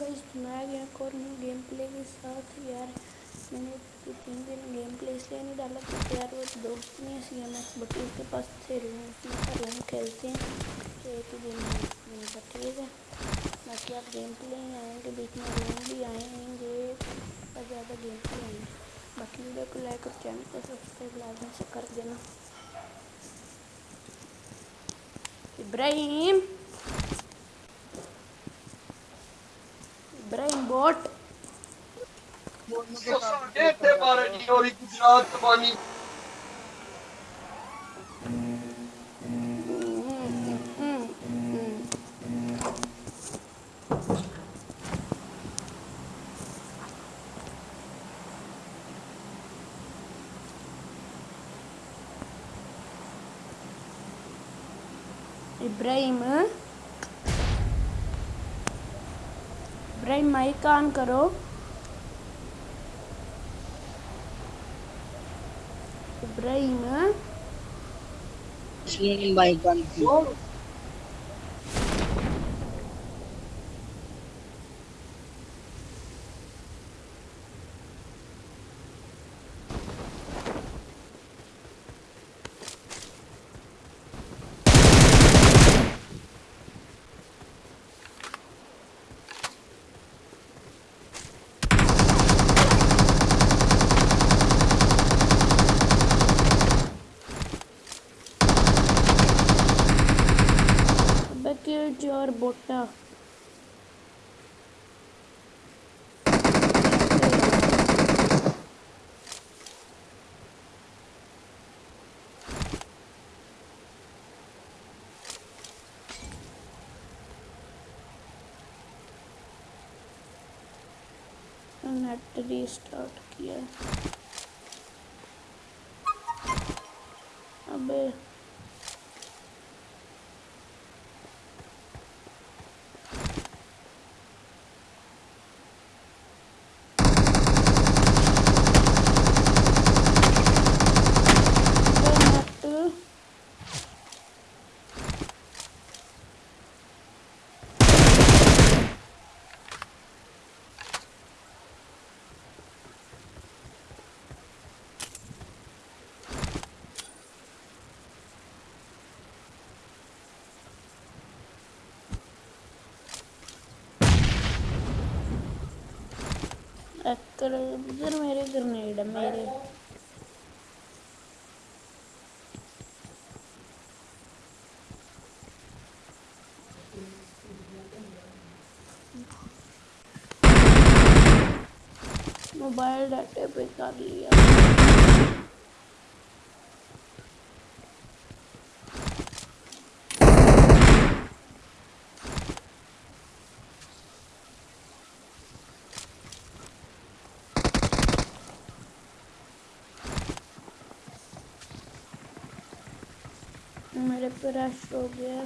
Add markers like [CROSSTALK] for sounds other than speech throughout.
Guys میں گیا اور نیو گیم پلے کے ساتھ یار، میں نے تین دن گیم پلے اس لیے نہیں ڈالا کیونکہ یار وہ دوست نہیں ہے سی ایم ایکس بٹ اس کے پاس سے روم روم کھیلتے ہیں، تو ایک ہی دن میں کا ٹھیک ہے۔ باقی آپ گیم پلے ہی آئیں گے بیچ میں روم بھی آئیں گے، اور زیادہ گیم پلے آئیں گے۔ باقی ویڈیو کو لائک اور چینل کو سبسکرائب سے کر دینا۔ ابراہیم! ابراہیم بوٹ مائک آن کرو۔ ابراہیم۔ مائک آن کرو چور نیٹ ریسٹارٹ کیا ابے نیٹ کر ادھر میرے گرنیڈ میرے موبائل ڈاٹے پہ کر لیا میرے پہ رش ہو گیا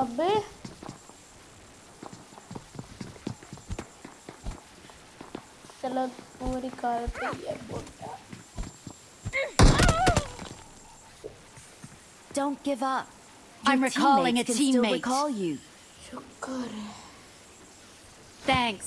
ابے چلو پوری کار پہ یہ بوٹا Don't give up. I'm Your recalling teammates a can still teammate. recall you. شکر ہے Thanks.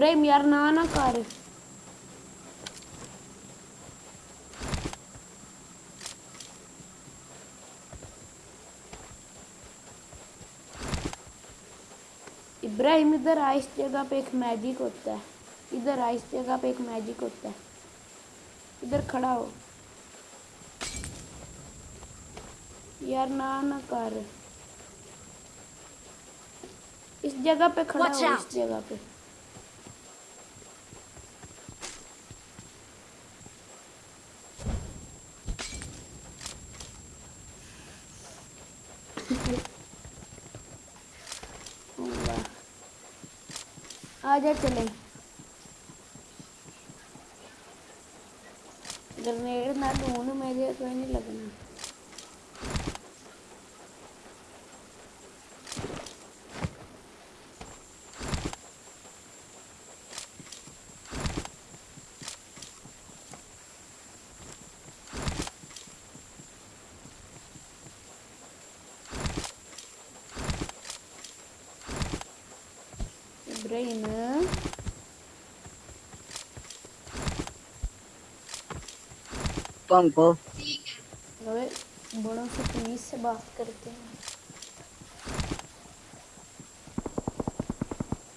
Ibrahim ярна на ابراہیم ادھر آ جگہ پہ ایک میجک ہوتا ہے ادھر آ جگہ پہ ایک میجک ہوتا ہے ادھر کھڑا ہو یار نہ نہ کر اس جگہ پہ کھڑا ہو اس جگہ پہ آ جا گرنیڈ نہ ڈھونڈ میرے کوئی نہیں لگنا۔ burayını کو بڑوں سے پولیس سے بات کرتے ہیں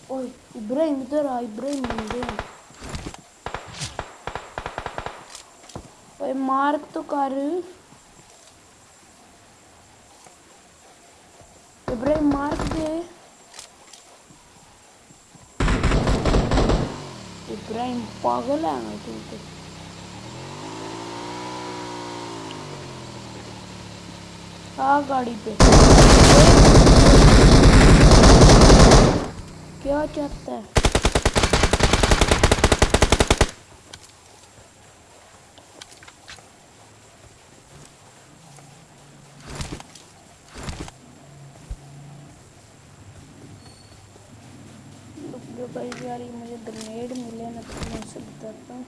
اور ابراہیم ادھر آ ابراہیم مندے مارک تو کر ابراہیم مارک دے ابراہیم پاگل ہے نا تو۔ گاڑی پہ۔ کیا چاہتا ہے؟ بھائی یار یہ مجھے گرینیڈ ملے نا تو میں اسے بتاتا ہوں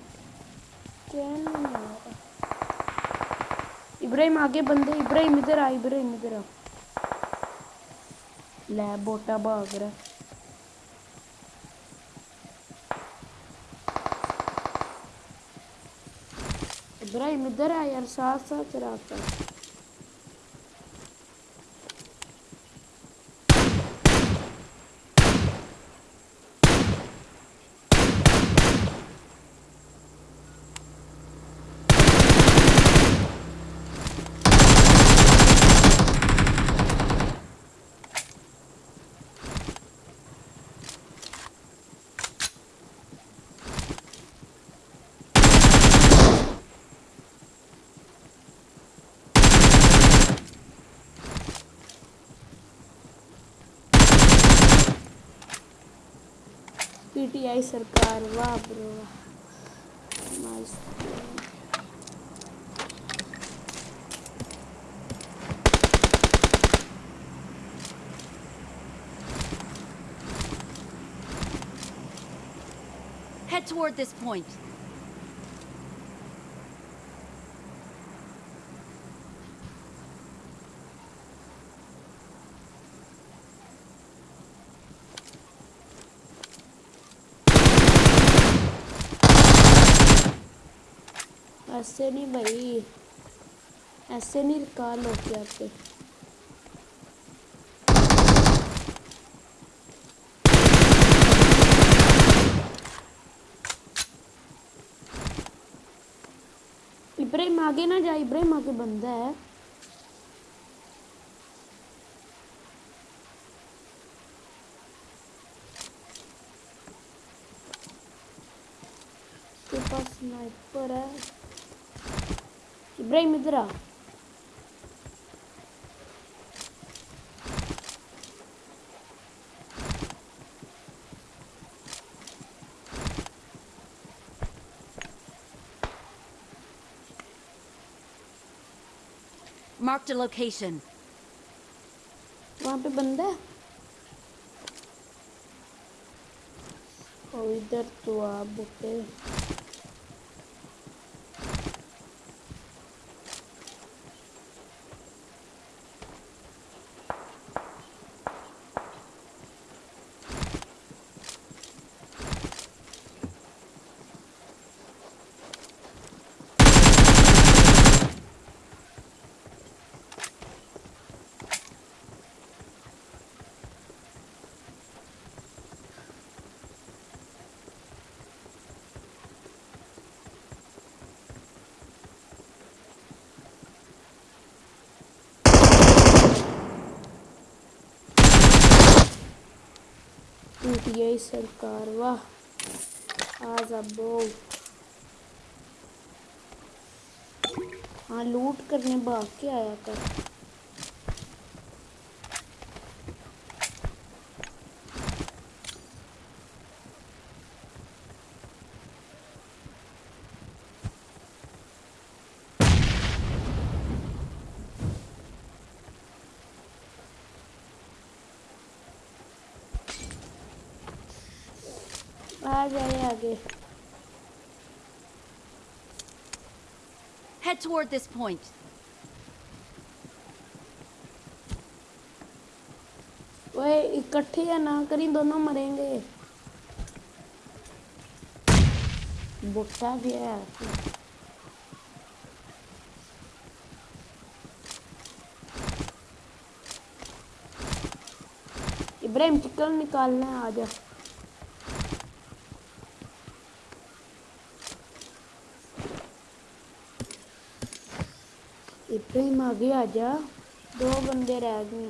چین ابراہیم آگے بندے ابراہیم ادھر آ ابراہیم ادھر آ لے بوٹا بھاگ رہا ابراہیم ادھر آ یار ساتھ ساتھ چلاتا پی سرکار واہ برو Head toward this point. ایسے نہیں بھائی، ایسے نہیں کال ہوتی آپ کے۔ ابراہیم آگے نہ جائے ابراہیم آگے بندہ ہے۔ اس کے پاس سنائپر ہے۔ ہکیشن پہ بندہ تو آ بھائی یو پی آئی سرکار واہ! آز ابو ہاں لوٹ کرنے بھاگ کے آیا کر آ جائیے آگے۔ Head toward this point. وہ اکٹھے یا نہ کریں دونوں مریں گے۔ بٹا بھی ہے ابراہیم چکن نکالنا ہے آ جا۔ پھر ہی آ گیا دو بندے رہ گئے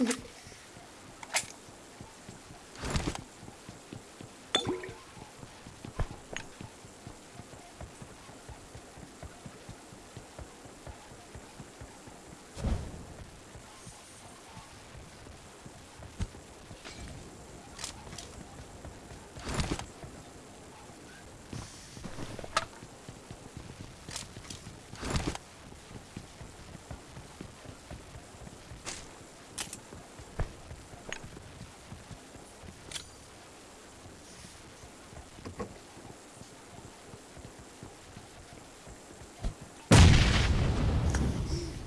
جی [LAUGHS]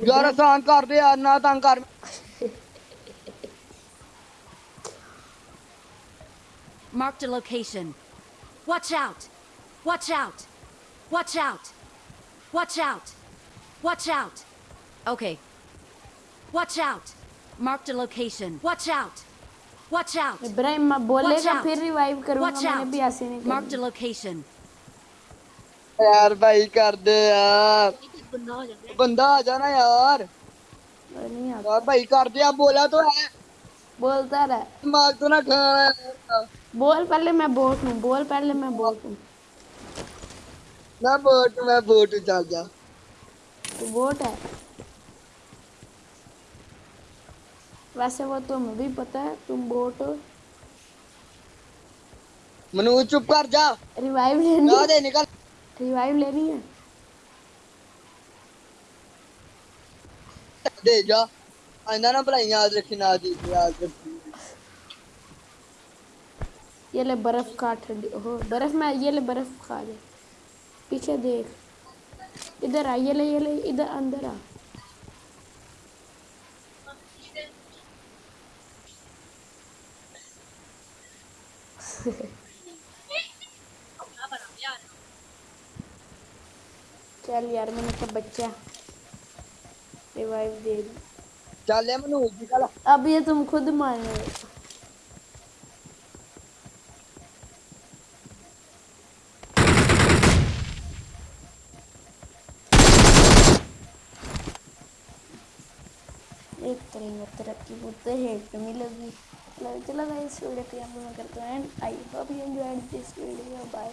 ਯਾਰ ਆਸਾਨ ਕਰ ਦੇ ਆ ਨਾ ਤੰਗ ਕਰ mark the location watch out watch out watch out watch out watch out okay watch out mark the location watch out watch out Ibrahim ਮਾ ਬੋਲੇਗਾ ਫਿਰ ਰਿਵਾਈਵ ਕਰੂੰਗਾ ਮੈਂ ਵੀ ਐਸੇ ਨਹੀਂ ਮਾਰਕ ਦ ਲੋਕੇਸ਼ਨ ਯਾਰ ਭਾਈ ਕਰਦੇ ਆ بندہ آ جانا یار بھائی کر دیا بولا تو ہے بولتا رہا دماغ تو نہ کھانا بول پہلے میں بوٹ ہوں بول پہلے میں بوٹ ہوں میں بوٹ ہوں میں بوٹ ہوں چل جا تو بوٹ ہے ویسے وہ تم بھی پتا ہے تم بوٹ ہو منو چپ کر جا ریوائیو لینی ہے ریوائیو لینی ہے دے جا آئندہ یاد دی یاد یہ لے برف برف میں یہ لے برف کھا لے پیچھے دیکھ ادھر آ یہ لے یہ لے ادھر اندر آ چل یار میں نے بچہ ریوائیو دے دی ਚੱਲ ਮਨੂ ਨਿਕਲ اب یہ تم خود مانے ایک طرح ترقی ہوتے ہیٹ نہیں لگی چلو گا اس ویڈیو پہ ہم لوگ کرتے ہیں I hope you enjoyed this video bye